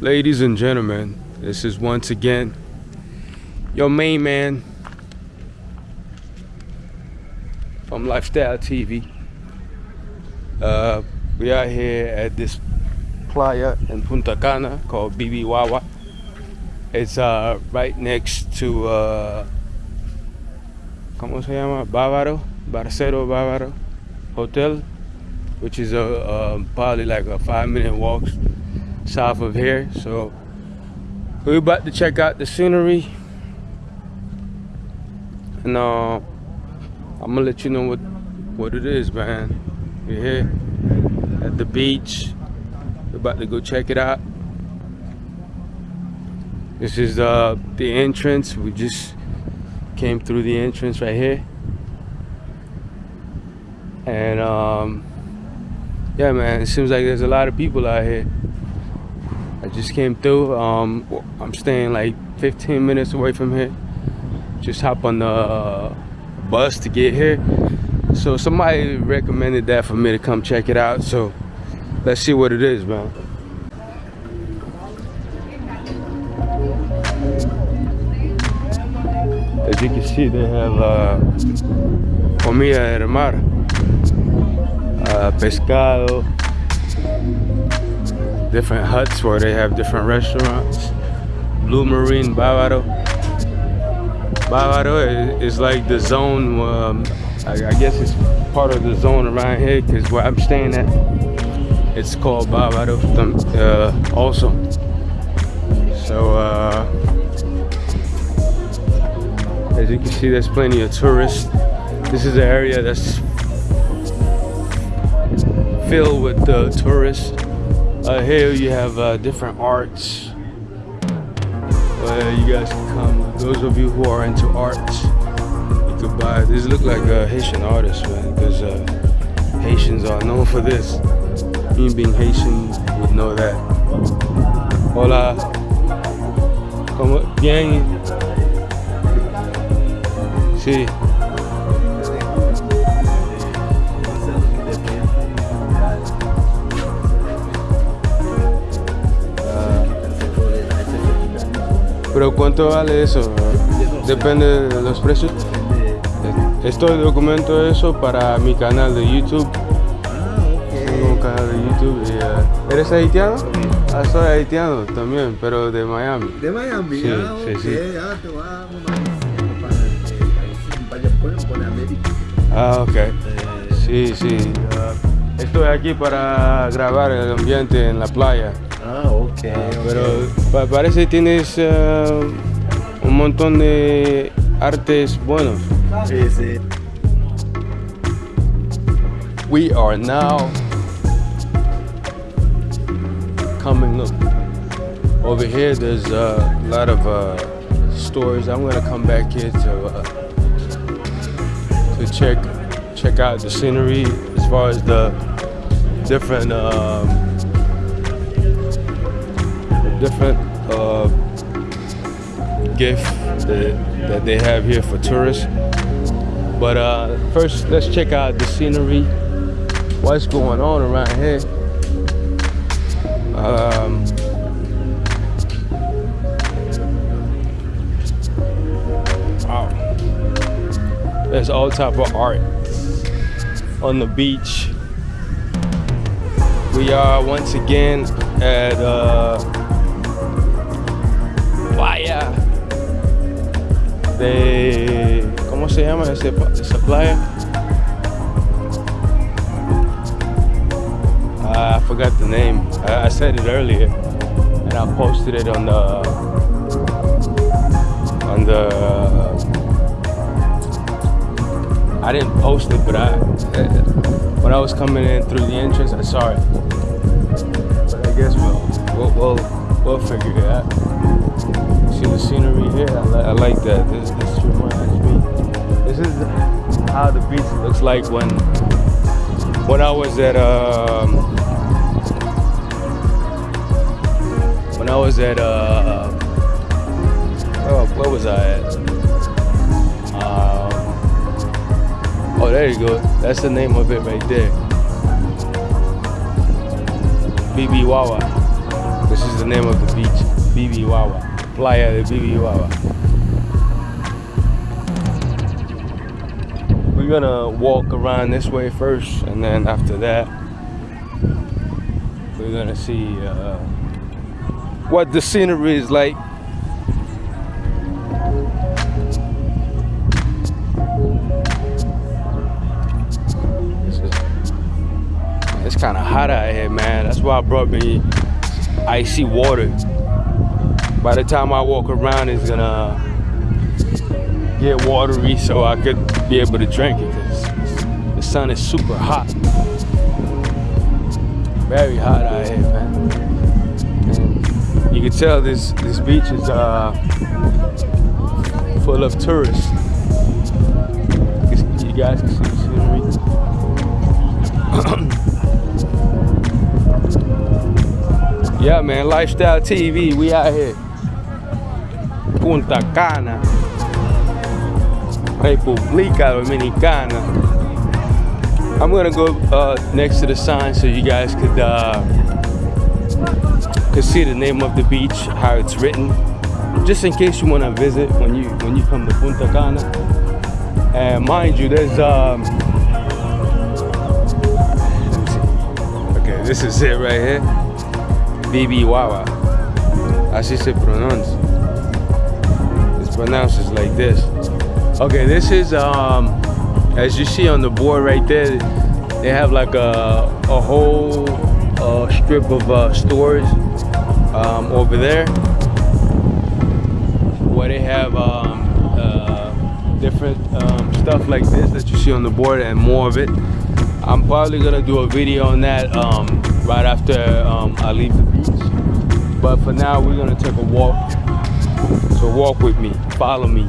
Ladies and gentlemen, this is once again your main man from Lifestyle TV. Uh, we are here at this playa in Punta Cana called Bibijagua. It's uh, right next to, uh, ¿cómo se llama? Bávaro, Barceló Bávaro Hotel, which is a, uh, probably like a five minute walk south of here. So we're about to check out the scenery. And uh, I'm gonna let you know what, what it is, man. We're here at the beach. We're about to go check it out. This is uh, the entrance. We just came through the entrance right here. And um, yeah, man, it seems like there's a lot of people out here. Just came through. Um, I'm staying like 15 minutes away from here. Just hop on the uh, bus to get here. So somebody recommended that for me to come check it out. So let's see what it is, man. As you can see, they have uh, comida del mar, uh, pescado, different huts where they have different restaurants. Blue Marine Bávaro. Bávaro is, like the zone, um, I, I, guess it's part of the zone around here because where I'm staying at, it's called Bávaro uh, also. So, uh, as you can see, there's plenty of tourists. This is an area that's filled with uh, tourists. Uh, here you have uh, different arts. Uh, you guys can come. Those of you who are into arts, you could buy. These look like uh, Haitian artists, man, because uh, Haitians are known for this. Me being Haitian would know that. Hola. ¿Cómo? Bien. Sí. Pero ¿cuánto vale eso? Depende de los precios. Estoy documento eso para mi canal de YouTube. Tengo un canal de YouTube. Y, uh, ¿Eres haitiano? Ah, soy haitiano también, pero de Miami. ¿De Miami? Sí, ah, sí, ok. sí. Ah, te a. Ah, ok. Sí, sí. Uh, estoy aquí para grabar el ambiente en la playa. Ah, ok. Pero pa- parece que tienes uh, un montón de artes buenos. Sí, sí. We are now coming up over here. There's a lot of uh, stores. I'm gonna come back here to uh, to check check out the scenery as far as the different um, different uh, gift that, that they have here for tourists. But uh, first, let's check out the scenery. What's going on around here? Um, wow. There's all type of art on the beach. We are once again at uh, Playa de ¿cómo se llama ese, esa playa? Uh, I forgot the name. I, I said it earlier, and I posted it on the on the. I didn't post it, but I when I was coming in through the entrance, I saw it. But I guess we'll we'll we'll, we'll figure it out. See the scenery here? I, li- I like that. This this reminds me. This is how the beach looks like when when I was at um when I was at uh oh, where was I at? Um, oh, there you go. That's the name of it right there. Bibijagua. This is the name of the beach, Bibijagua, Playa de. We're gonna walk around this way first, and then after that, we're gonna see uh, what the scenery is like. It's kind of hot out here, man. That's why I brought me icy water. By the time I walk around, it's gonna get watery so I could be able to drink it because the sun is super hot. Very hot out here, man. And you can tell this this beach is uh, full of tourists. You guys can see the scenery. yeah, man, Lifestyle TV, we out here. Punta Cana. República Dominicana. I'm gonna go uh, next to the sign so you guys could uh, could see the name of the beach, how it's written, just in case you wanna visit when you when you come to Punta Cana. And mind you, there's um. Okay, this is it right here. Bibijagua. Así se pronounce. Pronounced like this. Okay, this is um as you see on the board right there, they have like a a whole uh, strip of uh, stores um, over there where they have um, uh, different um, stuff like this that you see on the board and more of it. I'm probably gonna do a video on that um, right after um, I leave the beach. But for now, we're gonna take a walk. So walk with me, follow me.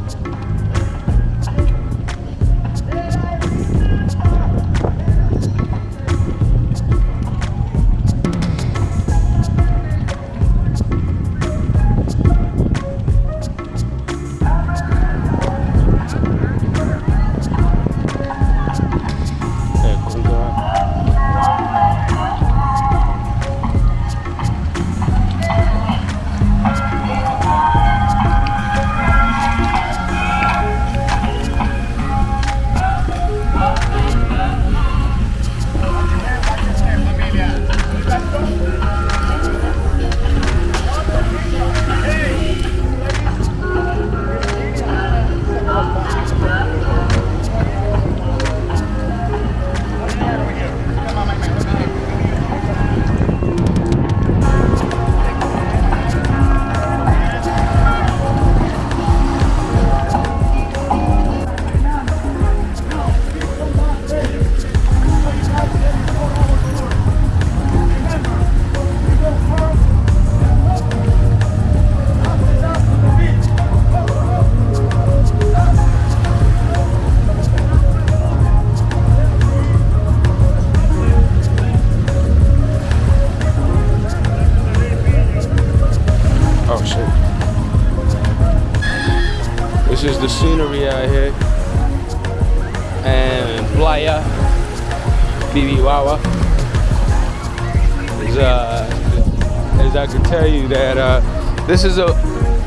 That uh this is a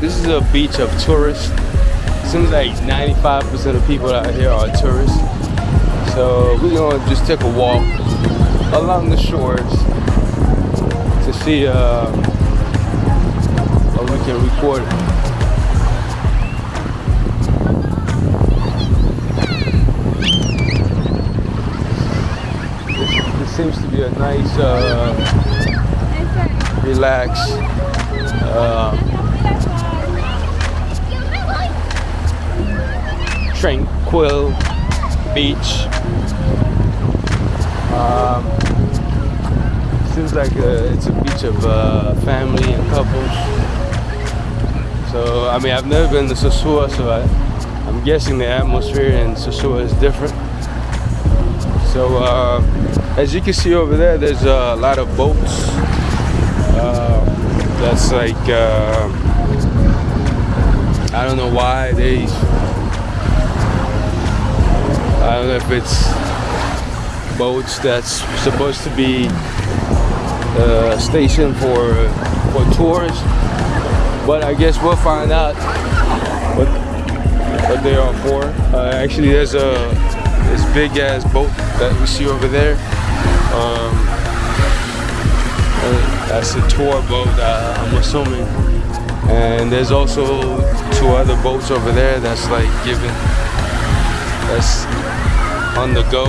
this is a beach of tourists. Seems like 95% of people out here are tourists. So we're gonna just take a walk along the shores to see uh or we can record. This, this seems to be a nice, uh, relaxed, uh, tranquil beach. Um, seems like a, it's a beach of uh, family and couples. So, I mean, I've never been to Sosua, so I, I'm guessing the atmosphere in Sosua is different. So, uh, as you can see over there, there's a lot of boats. Uh, that's like, uh, I don't know why they, I don't know if it's boats that's supposed to be uh, uh, station for for tours. But I guess we'll find out what what they are for. Uh, actually, there's a this big ass boat that we see over there. Um, uh, that's a tour boat, I'm assuming. And there's also two other boats over there that's like giving, that's on the go.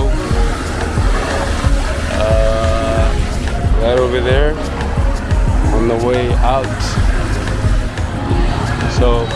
Uh, right over there on the way out. So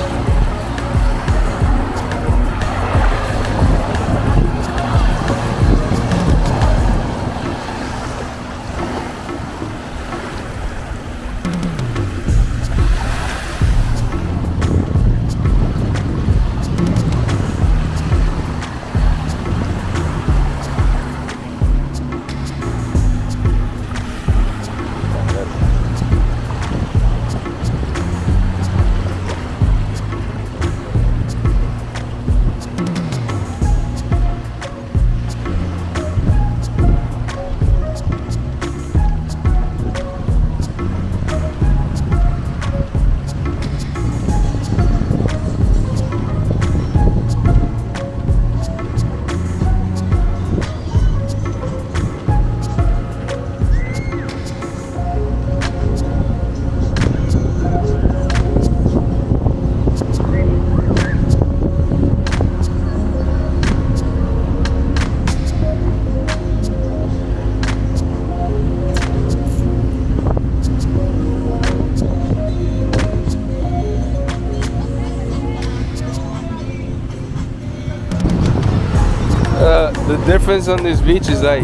difference on this beach is like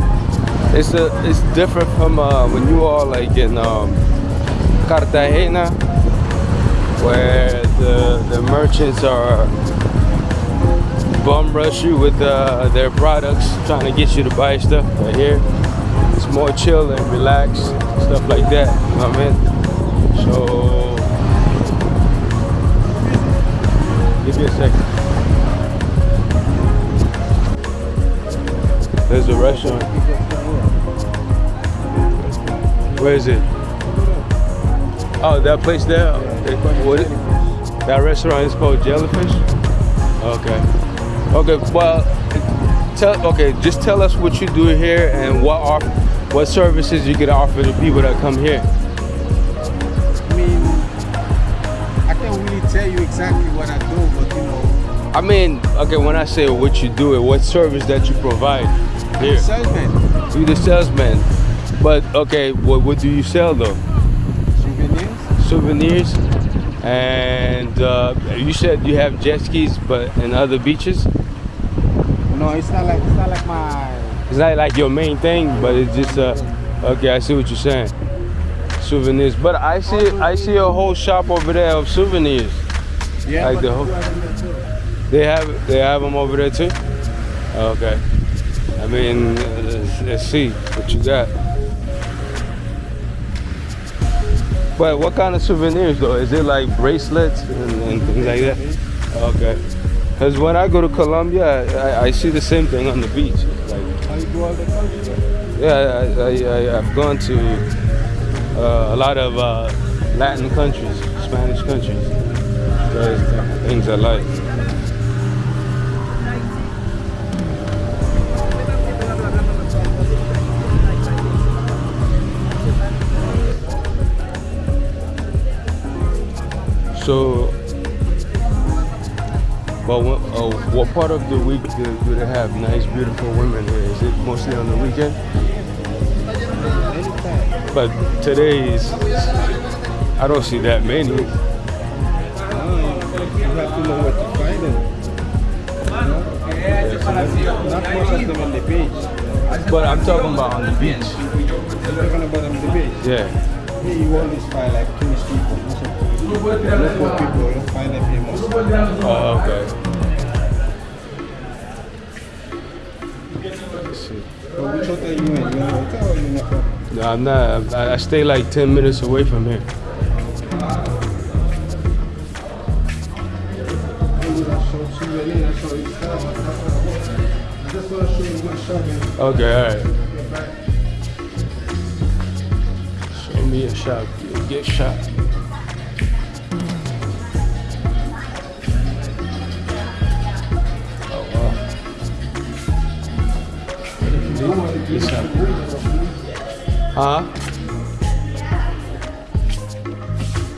it's a it's different from uh, when you are like in um, Cartagena where the the merchants are bum rush you with uh, their products trying to get you to buy stuff. But here it's more chill and relaxed stuff like that you know what I mean? So give me a second There's a restaurant. Where is it? Oh, that place there? What? That restaurant is called Jellyfish? Okay. Okay, well, tell, okay, just tell us what you do here and what off, what services you can offer to people that come here. I mean, I can't really tell you exactly what I do, but you know, I mean, okay, when I say what you do, it, what service that you provide here? salesman, You the salesman. But okay, what, what do you sell though? souvenirs. souvenirs and uh, you said you have jet skis but in other beaches No, it's not like it's not like my. it's not like your main thing but it's just uh okay i see what you're saying souvenirs but i see i see a whole shop over there of souvenirs Yeah, Like the whole- you are in there too. they have they have them over there too okay i mean uh, let's, let's see what you got but what kind of souvenirs though is it like bracelets and, and things like that Okay. Because when I go to Colombia, I, I see the same thing on the beach. Like, yeah, I, I've gone to uh, a lot of uh, Latin countries, Spanish countries. Those things I like. So, but what, uh, what part of the week do, do they have nice, beautiful women here? Is it mostly on the weekend? But today is, I don't see that many. No, you have to know where to find them. Know? Not most of them on the beach. But I'm talking about on the beach. You're talking about on the beach. Yeah. Here you always find like tourist people. Of local people, find here most. Oh, okay. No, I'm not. I, I stay like 10 minutes away from here. Okay, all right. Show me a shot. Get shot. Huh?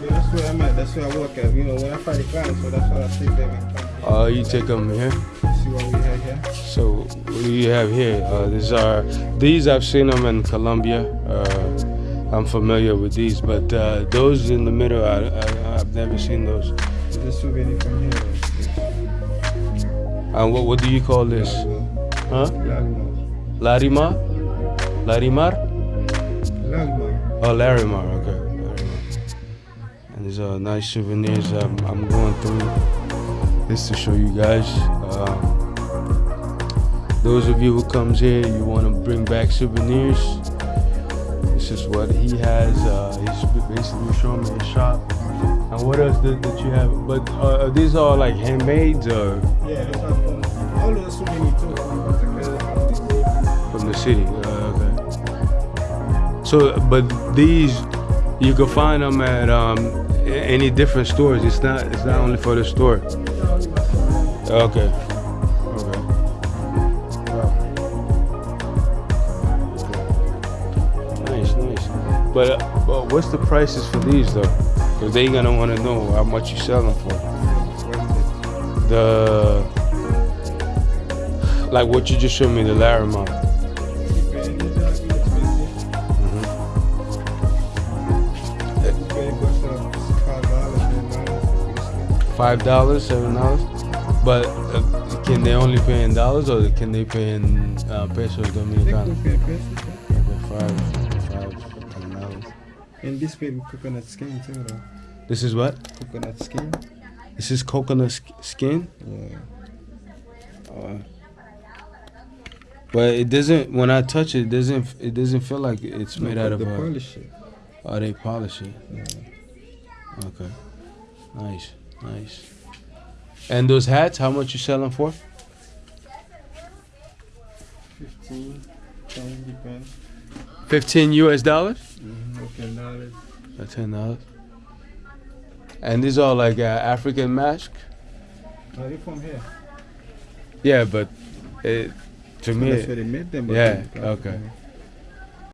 Yeah, that's where I'm at. That's where I work at. You know, when I find a client, so that's why I there and come. Uh, you take them here. See what we have here. So what do you have here? Uh, these are these I've seen them in Colombia. Uh, I'm familiar with these, but uh, those in the middle, I, I, I've never seen those. Souvenir from here. And what what do you call this? Huh? Lagma. Larimar? Larimar? Oh, Larimar. Okay. Larimar. And these are nice souvenirs. I'm, I'm going through this to show you guys. Um, those of you who comes here, you want to bring back souvenirs. This is what he has. Uh, he's basically showing me his shop. And what else did, that you have? But uh, are these all like handmade or Yeah, are all of the souvenirs too. City? Uh, okay. So, but these you can find them at um, any different stores. It's not. It's not only for the store. Okay. Okay. Wow. Nice, nice. But, uh, but what's the prices for these though? Because they gonna want to know how much you sell them for. The like what you just showed me, the Larimar. Five dollars, seven dollars. But uh, can they only pay in dollars or can they pay in uh, pesos dominicanos? Okay, five, five, ten dollars. And this baby coconut skin too though. This is what? Coconut skin. This is coconut skin. Yeah. Uh, but it doesn't. When I touch it, it doesn't. It doesn't feel like it's made out of. the Uh, polish it. oh, they polish it. Yeah. Okay. Nice, nice. And those hats, how much you sell them for? 15, 10 depends. Fifteen U.S. dollars. Mm-hmm. Okay, knowledge. Or ten dollars. And these are like uh, African mask. Are you from here? Yeah, but it, to me, That's where they made them. yeah, okay.